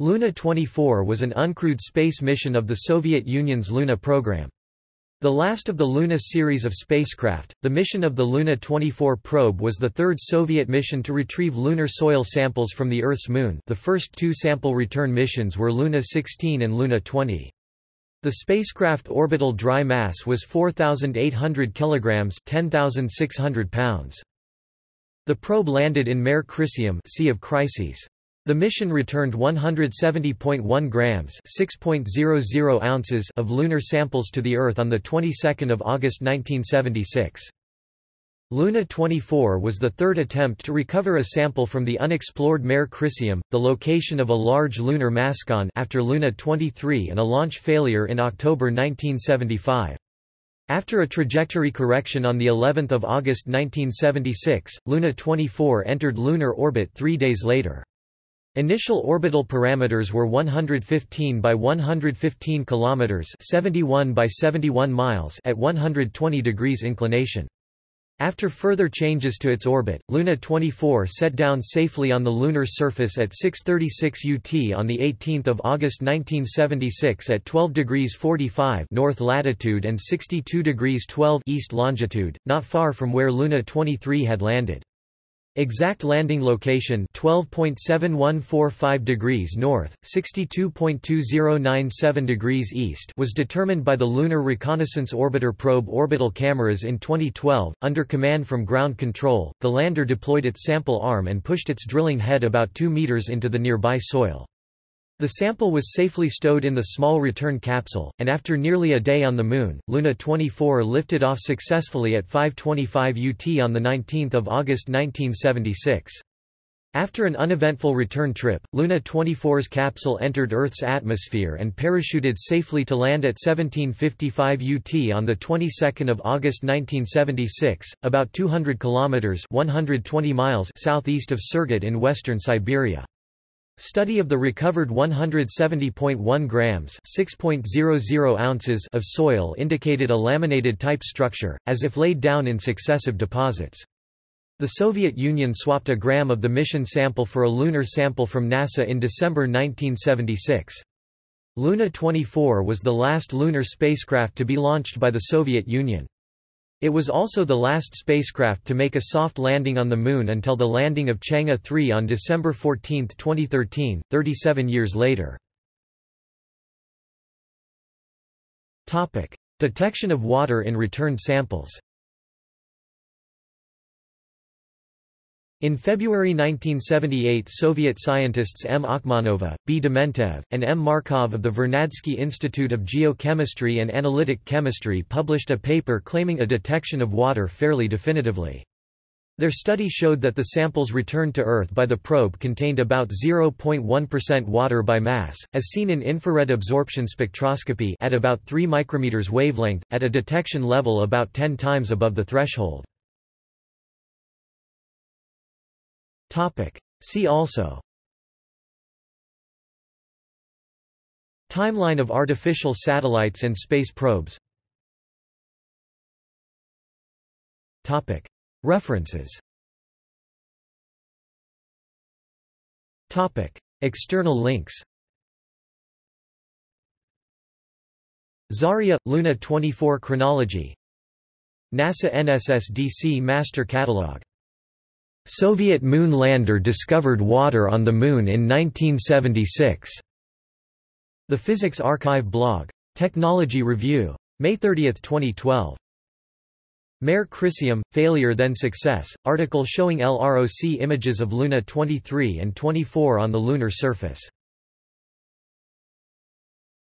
Luna 24 was an uncrewed space mission of the Soviet Union's Luna program. The last of the Luna series of spacecraft, the mission of the Luna 24 probe was the third Soviet mission to retrieve lunar soil samples from the Earth's moon the first two sample return missions were Luna 16 and Luna 20. The spacecraft orbital dry mass was 4,800 kilograms 10,600 pounds. The probe landed in Mare Crisium sea of Crises. The mission returned 170.1 grams (6.00 ounces) of lunar samples to the Earth on the 22nd of August 1976. Luna 24 was the third attempt to recover a sample from the unexplored Mare Crisium, the location of a large lunar mascon after Luna 23 and a launch failure in October 1975. After a trajectory correction on the 11th of August 1976, Luna 24 entered lunar orbit 3 days later. Initial orbital parameters were 115 by 115 kilometers, 71 by 71 miles at 120 degrees inclination. After further changes to its orbit, Luna 24 set down safely on the lunar surface at 6:36 UT on the 18th of August 1976 at 12 degrees 45 north latitude and 62 degrees 12 east longitude, not far from where Luna 23 had landed. Exact landing location 12.7145 degrees north, 62.2097 degrees east was determined by the Lunar Reconnaissance Orbiter probe orbital cameras in 2012 under command from ground control. The lander deployed its sample arm and pushed its drilling head about 2 meters into the nearby soil. The sample was safely stowed in the small return capsule, and after nearly a day on the Moon, Luna 24 lifted off successfully at 5.25 UT on 19 August 1976. After an uneventful return trip, Luna 24's capsule entered Earth's atmosphere and parachuted safely to land at 1755 UT on the 22nd of August 1976, about 200 kilometers (120 miles) southeast of Surgut in western Siberia. Study of the recovered 170.1 grams (6.00 ounces) of soil indicated a laminated type structure, as if laid down in successive deposits. The Soviet Union swapped a gram of the mission sample for a lunar sample from NASA in December 1976. Luna 24 was the last lunar spacecraft to be launched by the Soviet Union. It was also the last spacecraft to make a soft landing on the Moon until the landing of Chang'e 3 on December 14, 2013, 37 years later. Detection of water in returned samples In February 1978 Soviet scientists M. Akhmanova, B. Dementev, and M. Markov of the Vernadsky Institute of Geochemistry and Analytic Chemistry published a paper claiming a detection of water fairly definitively. Their study showed that the samples returned to Earth by the probe contained about 0.1% water by mass, as seen in infrared absorption spectroscopy at about 3 micrometers wavelength, at a detection level about 10 times above the threshold. See also. Timeline of artificial satellites and space probes. Topic. References. Topic. External links. Zarya – Luna 24 chronology. NASA NSSDC Master Catalog Soviet moon lander discovered water on the Moon in 1976. The Physics arXiv blog. Technology Review. May 30, 2012. Mare Crisium, Failure then Success, article showing LROC images of Luna 23 and 24 on the lunar surface.